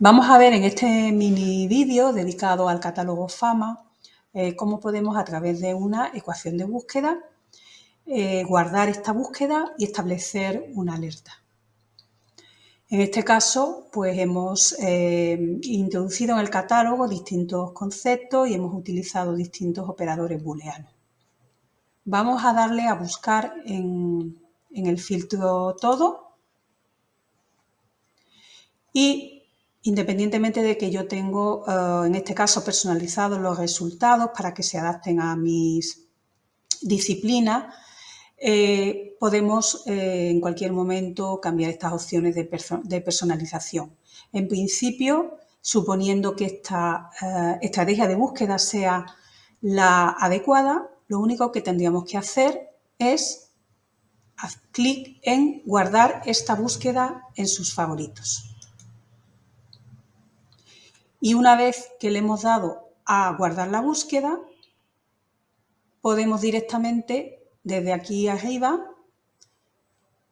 Vamos a ver en este mini vídeo dedicado al catálogo FAMA eh, cómo podemos a través de una ecuación de búsqueda eh, guardar esta búsqueda y establecer una alerta. En este caso, pues hemos eh, introducido en el catálogo distintos conceptos y hemos utilizado distintos operadores booleanos. Vamos a darle a buscar en, en el filtro todo y independientemente de que yo tengo, eh, en este caso, personalizados los resultados para que se adapten a mis disciplinas, eh, podemos eh, en cualquier momento cambiar estas opciones de, personalización. En principio, suponiendo que esta estrategia de búsqueda sea la adecuada, lo único que tendríamos que hacer es hacer clic en guardar esta búsqueda en sus favoritos. Y una vez que le hemos dado a guardar la búsqueda, podemos directamente desde aquí arriba,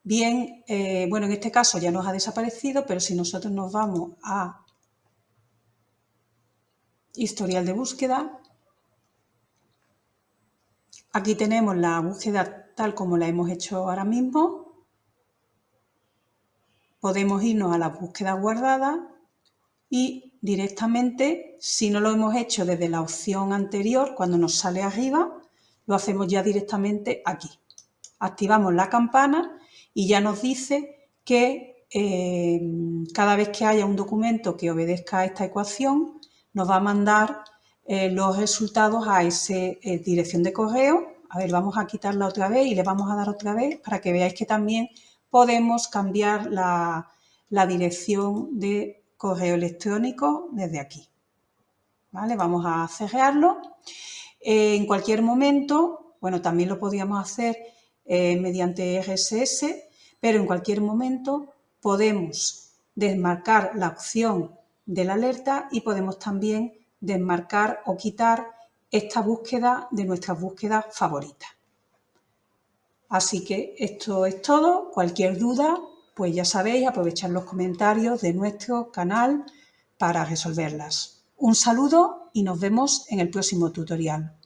bien, eh, bueno, en este caso ya nos ha desaparecido, pero si nosotros nos vamos a historial de búsqueda, aquí tenemos la búsqueda tal como la hemos hecho ahora mismo, podemos irnos a la búsqueda guardada y directamente, si no lo hemos hecho desde la opción anterior, cuando nos sale arriba, lo hacemos ya directamente aquí. Activamos la campana y ya nos dice que eh, cada vez que haya un documento que obedezca a esta ecuación, nos va a mandar eh, los resultados a esa eh, dirección de correo. A ver, vamos a quitarla otra vez y le vamos a dar otra vez para que veáis que también podemos cambiar la, la dirección de correo electrónico desde aquí. ¿Vale? Vamos a cerrarlo. Eh, en cualquier momento, bueno, también lo podríamos hacer eh, mediante RSS, pero en cualquier momento podemos desmarcar la opción de la alerta y podemos también desmarcar o quitar esta búsqueda de nuestras búsquedas favoritas. Así que esto es todo. Cualquier duda pues ya sabéis, aprovechar los comentarios de nuestro canal para resolverlas. Un saludo y nos vemos en el próximo tutorial.